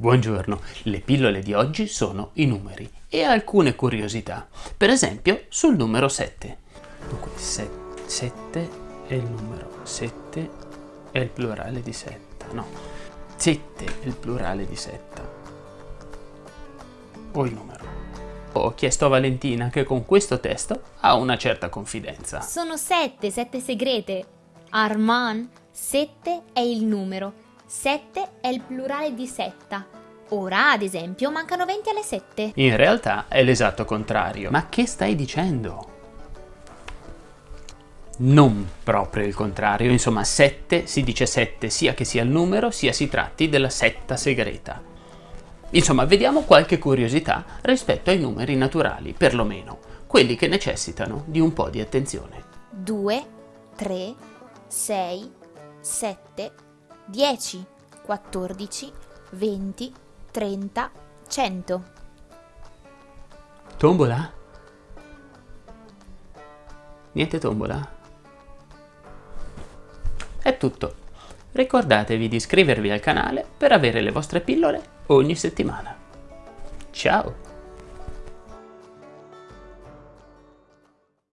Buongiorno, le pillole di oggi sono i numeri e alcune curiosità, per esempio sul numero 7. Dunque 7 è il numero, 7 è il plurale di setta, no, 7 è il plurale di setta, o il numero. Ho chiesto a Valentina che con questo testo ha una certa confidenza. Sono sette, sette segrete. Arman, sette è il numero 7 è il plurale di setta. Ora, ad esempio, mancano 20 alle 7. In realtà è l'esatto contrario. Ma che stai dicendo? Non proprio il contrario, insomma 7 si dice 7 sia che sia il numero sia si tratti della setta segreta. Insomma, vediamo qualche curiosità rispetto ai numeri naturali, perlomeno, quelli che necessitano di un po' di attenzione. 2, 3, 6, 7, 10, 14, 20, 30, 100. Tombola? Niente tombola? È tutto. Ricordatevi di iscrivervi al canale per avere le vostre pillole ogni settimana. Ciao!